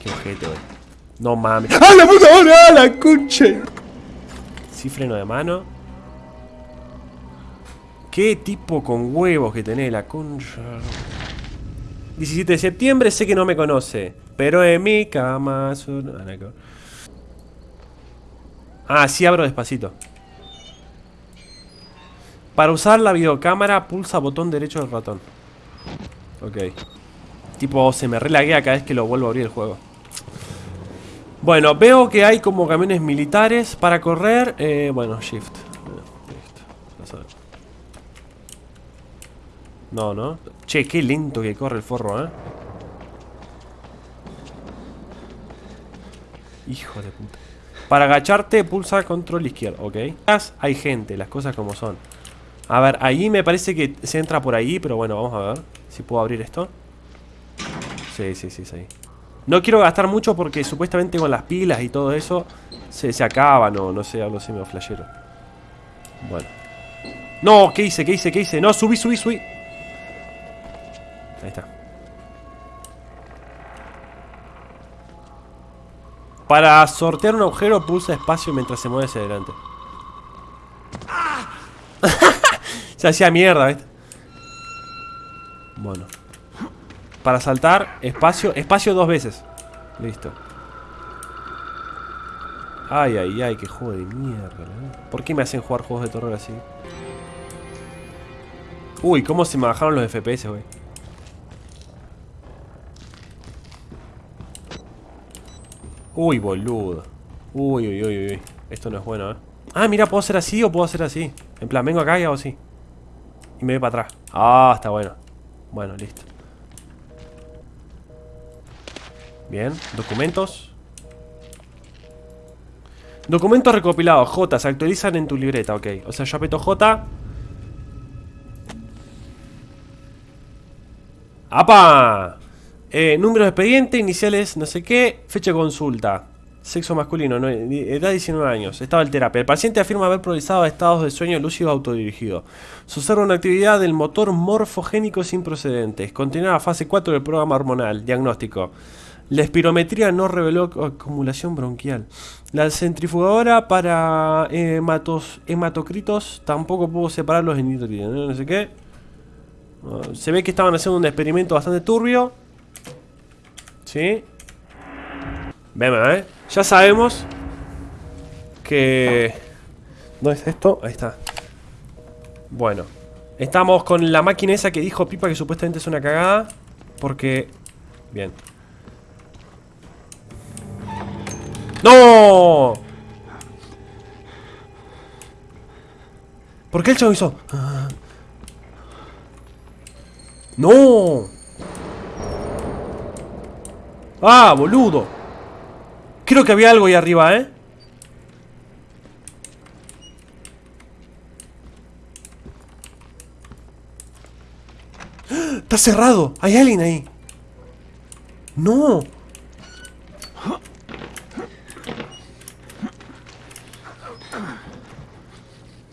Qué ojete, güey. No mames. ¡Ah, la puta madre! ¡Ah, la concha! Sí, freno de mano. Qué tipo con huevos que tenés, la concha. 17 de septiembre, sé que no me conoce. Pero en mi cama. Ah, sí abro despacito. Para usar la videocámara, pulsa botón derecho del ratón. Ok. Tipo, se me relaguea cada vez que lo vuelvo a abrir el juego. Bueno, veo que hay como camiones militares para correr. Eh, bueno, shift. No, no. Che, qué lento que corre el forro, ¿eh? Hijo de puta. Para agacharte, pulsa control izquierdo, ¿ok? Hay gente, las cosas como son. A ver, ahí me parece que se entra por ahí, pero bueno, vamos a ver si puedo abrir esto. Sí, sí, sí, sí. No quiero gastar mucho porque supuestamente con las pilas y todo eso se, se acaban o no sé, así me flashero. Bueno. No, ¿qué hice? ¿Qué hice? ¿Qué hice? No, subí, subí, subí. Ahí está. Para sortear un agujero pulsa espacio mientras se mueve hacia adelante. se hacía mierda, ¿viste? Bueno. Para saltar, espacio, espacio dos veces. Listo. Ay, ay, ay, qué juego de mierda. ¿Por qué me hacen jugar juegos de terror así? Uy, cómo se me bajaron los FPS, güey. Uy, boludo. Uy, uy, uy, uy. Esto no es bueno, ¿eh? Ah, mira, ¿puedo hacer así o puedo hacer así? En plan, vengo acá y hago así. Y me voy para atrás. Ah, está bueno. Bueno, listo. Bien, documentos. Documentos recopilados, J, se actualizan en tu libreta, ok. O sea, yo aprieto J. ¡Apa! Eh, número de expediente, iniciales, no sé qué, fecha de consulta. Sexo masculino, edad 19 años. Estado de terapia. El paciente afirma haber progresado a estados de sueño lúcido autodirigido. Se observa una actividad del motor morfogénico sin procedentes. Continúa la fase 4 del programa hormonal. Diagnóstico. La espirometría no reveló acumulación bronquial. La centrifugadora para hematos, hematocritos tampoco pudo separar en nitritos. No sé qué. Ah, se ve que estaban haciendo un experimento bastante turbio. ¿Sí? Vemos, ¿eh? Ya sabemos que... ¿Dónde está esto? Ahí está. Bueno. Estamos con la máquina esa que dijo Pipa que supuestamente es una cagada. Porque... Bien. ¡No! ¿Por qué el chavo hizo? ¡No! ¡Ah, boludo! Creo que había algo ahí arriba, ¿eh? ¡Está cerrado! ¡Hay alguien ahí! ¡No!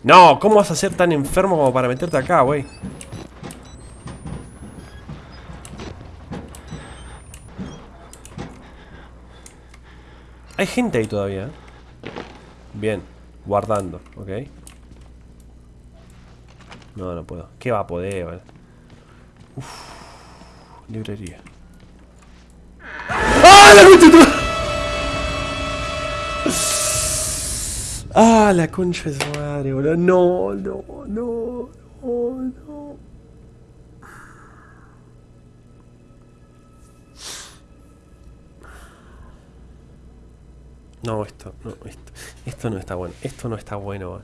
No, ¿cómo vas a ser tan enfermo como para meterte acá, güey? Hay gente ahí todavía. ¿eh? Bien, guardando, ok. No, no puedo. ¿Qué va a poder? Vale? Uf, librería. ¡Ah, la ¡Ah, la concha de su madre, boludo! No, no, no, no, no. No, esto, no, esto, esto no está bueno. Esto no está bueno.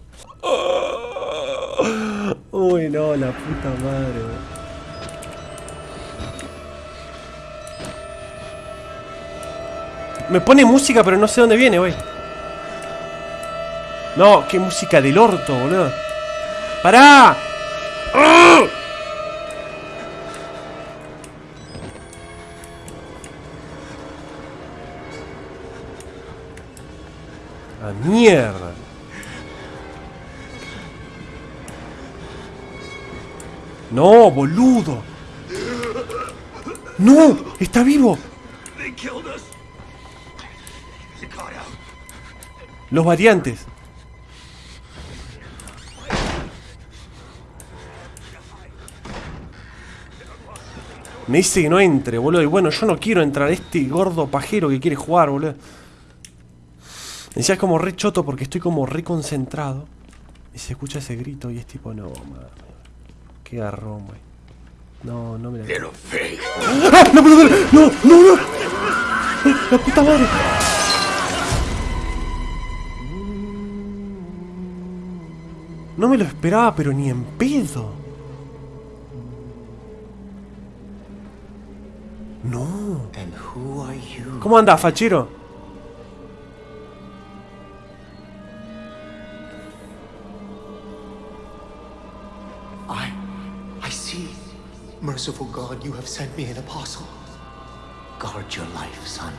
Uy, no, la puta madre. Me pone música, pero no sé dónde viene, güey. No, qué música del orto, boludo. ¡Pará! ¡A mierda! ¡No, boludo! ¡No! ¡Está vivo! Los variantes. Me dice que no entre, boludo. Y bueno, yo no quiero entrar. Este gordo pajero que quiere jugar, boludo. Me decía es como re choto porque estoy como re concentrado. Y se escucha ese grito y es tipo, no, madre. Qué garrón, güey. No, no me la. ¡Ah! ¡No ver! ¡No, no, no! ¡La puta madre! No me lo esperaba, pero ni en pedo. ¿Cómo anda, fachero? I. I see. Merciful God, you have sent me an apostle. Guard your life, son.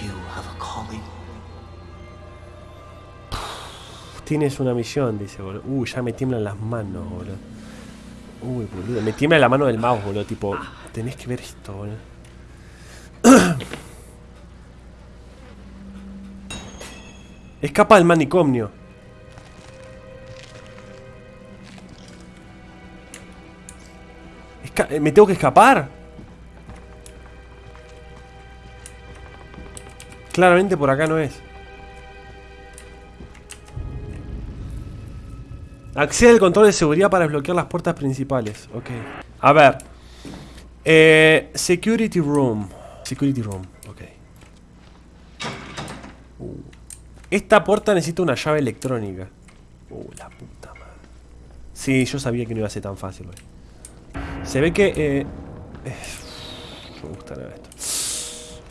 You have a calling. Tienes una misión, dice, boludo. Uy, ya me tiemblan las manos, boludo. Uy, boludo. Me tiembla la mano del mouse, boludo. Tipo, tenés que ver esto, boludo. Escapa del manicomio. Eh, ¿Me tengo que escapar? Claramente por acá no es. Accede al control de seguridad para desbloquear las puertas principales. Ok. A ver. Eh, security Room. Security Room. Ok. Uh. Esta puerta necesita una llave electrónica. Uh, la puta madre. Sí, yo sabía que no iba a ser tan fácil, güey. Se ve que... Eh, eh, me gusta nada esto.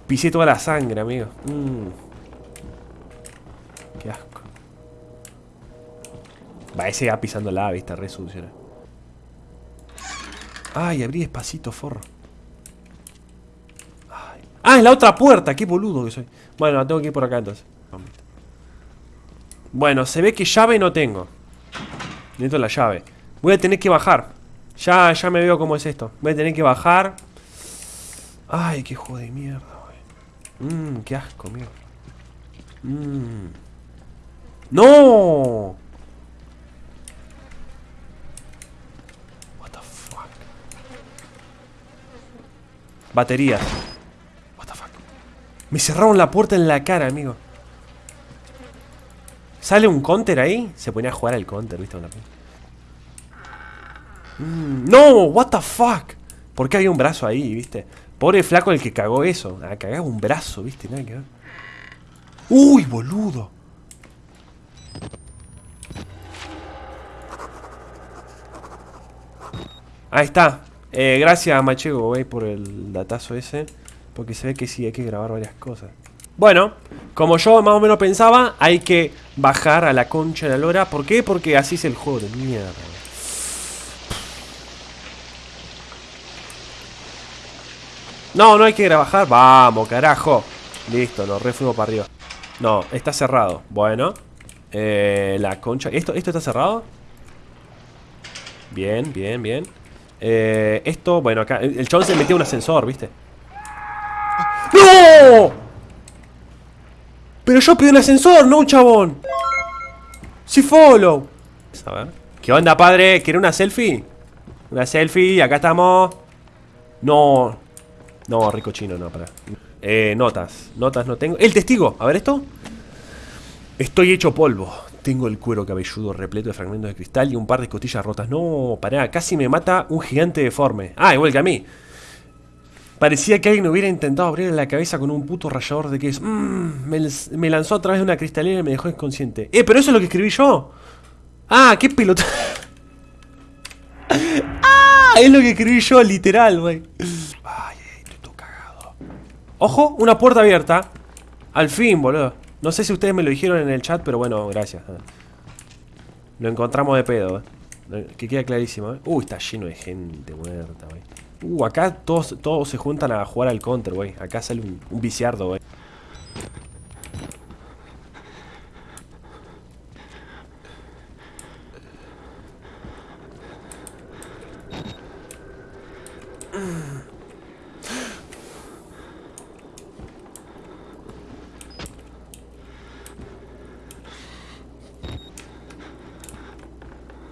Pisé toda la sangre, amigo. Mm. Qué asco. Va, ese va pisando la vista, re. ¿no? Ay, abrí despacito, forro. Ah, es la otra puerta, qué boludo que soy. Bueno, tengo que ir por acá entonces. Bueno, se ve que llave no tengo. Necesito la llave. Voy a tener que bajar. Ya, ya me veo cómo es esto. Voy a tener que bajar. Ay, qué juego de mierda, güey. Mmm, qué asco, mierda. Mmm. ¡No! What the fuck? Baterías. What the fuck? Me cerraron la puerta en la cara, amigo. ¿Sale un counter ahí? Se ponía a jugar al counter, ¿viste? Una... Mm, ¡No! ¿What the fuck? ¿Por qué había un brazo ahí, viste? Pobre flaco el que cagó eso. Ah, cagaba un brazo, viste, nada que ver. ¡Uy, boludo! Ahí está. Eh, gracias, Machego, güey, por el datazo ese. Porque se ve que sí, hay que grabar varias cosas. Bueno, como yo más o menos pensaba, hay que bajar a la concha de la lora. ¿Por qué? Porque así es el juego de mierda. No, no hay que bajar. Vamos, carajo. Listo, nos refuimos para arriba. No, está cerrado. Bueno. Eh, la concha. ¿Esto, ¿Esto está cerrado? Bien, bien, bien. Eh, esto, bueno, acá. El, el chabón se metió un ascensor, ¿viste? ¡No! Pero yo pedí un ascensor, no un chabón. Sí, follow. A ver. ¿Qué onda, padre? ¿Quiere una selfie? Una selfie, acá estamos. No. No, rico chino, no, para. Eh, notas. Notas no tengo. El testigo. A ver esto. Estoy hecho polvo. Tengo el cuero cabelludo repleto de fragmentos de cristal y un par de costillas rotas. No, pará, casi me mata un gigante deforme. Ah, igual que a mí. Parecía que alguien hubiera intentado abrirle la cabeza con un puto rallador de queso. Mm, me, lanzó a través de una cristalera y me dejó inconsciente. Eh, pero eso es lo que escribí yo. Ah, qué pelota. ah, es lo que escribí yo, literal, güey. Ay, estoy todo cagado. Ojo, una puerta abierta. Al fin, boludo. No sé si ustedes me lo dijeron en el chat, pero bueno, gracias. Lo encontramos de pedo, eh. Que queda clarísimo, eh. Uy, está lleno de gente muerta, güey. Uh, acá todos, todos se juntan a jugar al counter, güey. Acá sale un, viciardo, güey.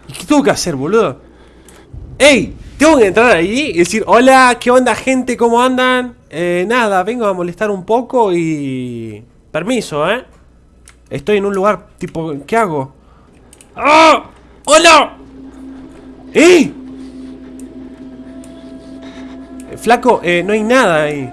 ¿Y qué tengo que hacer, boludo? ¡Ey! Tengo que entrar ahí y decir, hola, ¿qué onda gente? ¿Cómo andan? Eh, nada, vengo a molestar un poco y... Permiso, ¿eh? Estoy en un lugar tipo... ¿Qué hago? ¡Ah! ¡Hola! Eh, Flaco, eh, no hay nada ahí.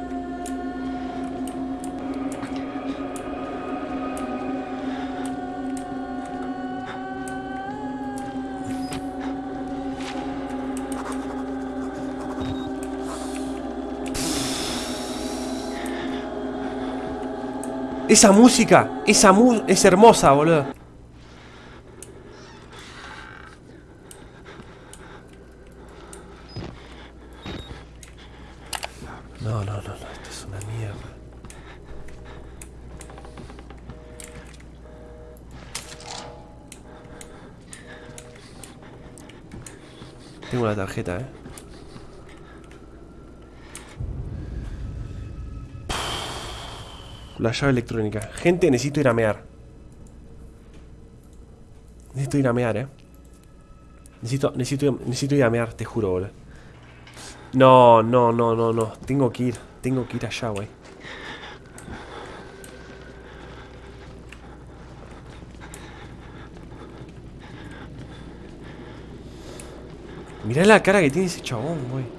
Esa música, esa mu es hermosa, boludo. No, no, no, no, esto es una mierda. Tengo una tarjeta, eh. La llave electrónica. Gente, necesito ir a mear. Necesito ir a mear, eh. Necesito, necesito, necesito ir a mear, te juro, boludo. No, no, no, no, no. Tengo que ir. Tengo que ir allá, güey. Mirá la cara que tiene ese chabón, güey.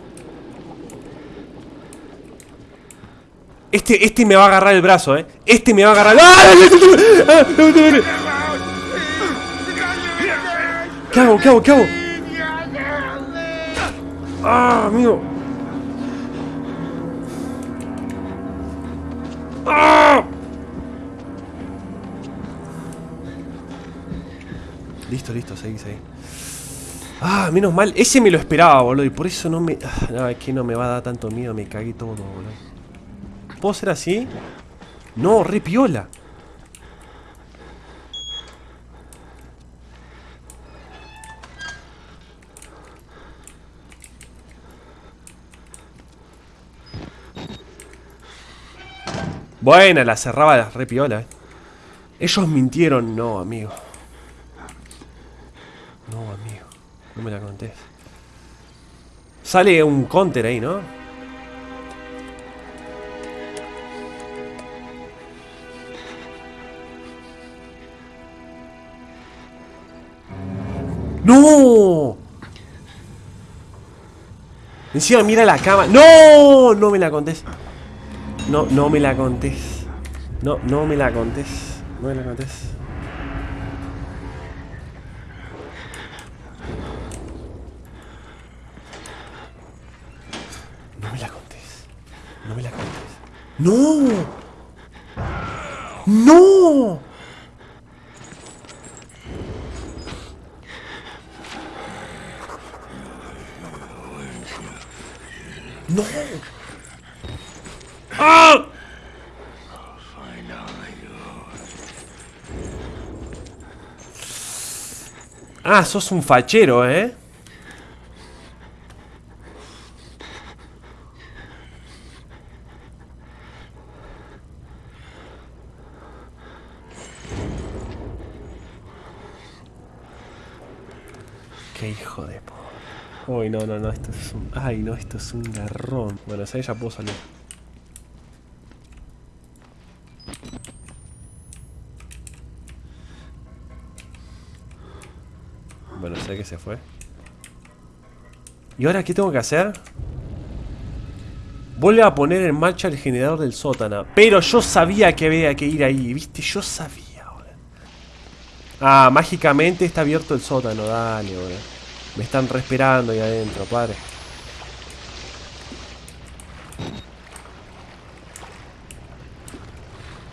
Este, este me va a agarrar el brazo, eh. Este me va a agarrar. ¡Ah! ¿Qué hago? ¿Qué hago? ¿Qué hago? ¡Ah, amigo! ¡Ah! Listo, listo, seguí, seguí. Ah, menos mal. Ese me lo esperaba, boludo. Y por eso no me... Ah, no, es que no me va a dar tanto miedo. Me cagué todo, boludo. ¿Puedo ser así? No, re piola. Buena, la cerraba la re piola. eh. Ellos mintieron. No, amigo. No, amigo. No me la contés. Sale un counter ahí, ¿no? ¡No! Encima mira la cama. ¡No! No me la contés. No, no me la contés. No, no me la contés. No me la contés. No me la contés. No me la contés. ¡No! ¡No! ¡Ah! Ah, sos un fachero, ¿eh? Qué hijo de. Uy, no, no, no, esto es un... Ay, no, esto es un garrón. Bueno, esa ya puedo salir. Bueno, sé que se fue. ¿Y ahora qué tengo que hacer? Vuelve a poner en marcha el generador del sótano. Pero yo sabía que había que ir ahí, ¿viste? Yo sabía, boludo. Ah, mágicamente está abierto el sótano. Dale, boludo. Me están respirando ahí adentro, padre.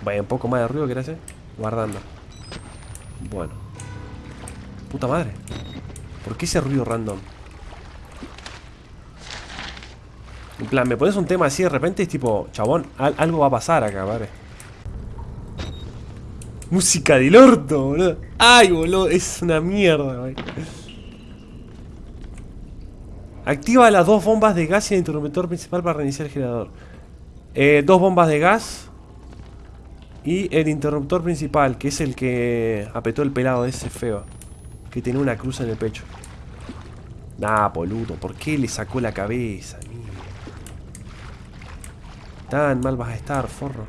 Vaya, un poco más de ruido, ¿querés? Guardando. Bueno. Puta madre. ¿Por qué ese ruido random? En plan, me pones un tema así de repente es tipo, chabón, al- algo va a pasar acá, padre. Música del orto, boludo. Ay, boludo, es una mierda, güey. Activa las dos bombas de gas y el interruptor principal para reiniciar el generador. Eh, dos bombas de gas. Y el interruptor principal, que es el que apretó el pelado ese feo. Que tiene una cruz en el pecho. Nah, boludo, ¿por qué le sacó la cabeza? Mira. Tan mal vas a estar, forro.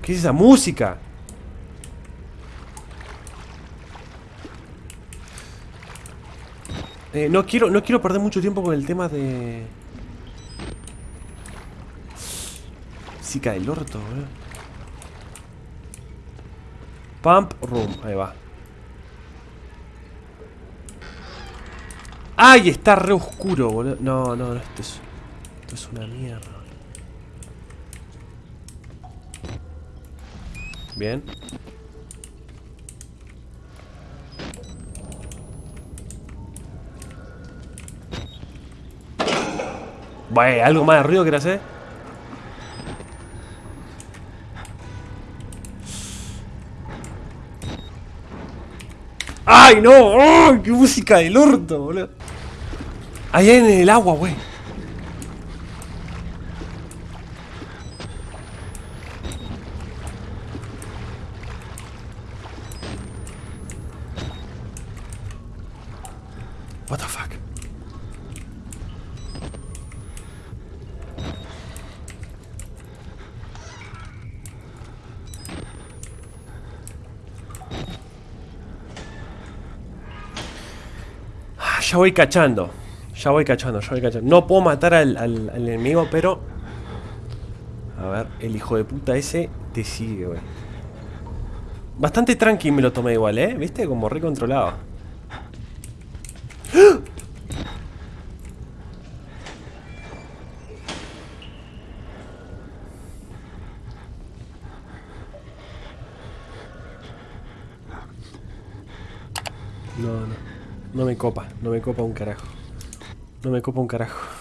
¿Qué es esa música? Eh, no quiero, no quiero perder mucho tiempo con el tema de... Música del orto, boludo. Pump room, ahí va. ¡Ay! Está re oscuro, boludo. No, no, no, esto es, esto es una mierda. Bien. Vaya, algo más de ruido que hacer. ¡Ay, no! ¡Ay, ¡Qué música del orto, boludo! Allá en el agua, güey. What the fuck? Ah, Ya voy cachando. Ya voy cachando, ya voy cachando. No puedo matar al, enemigo, pero... A ver, el hijo de puta ese te sigue, güey. Bastante tranqui me lo tomé igual, ¿eh? ¿Viste? Como re controlado. No, no. No me copa, no me copa un carajo. No me copa un carajo.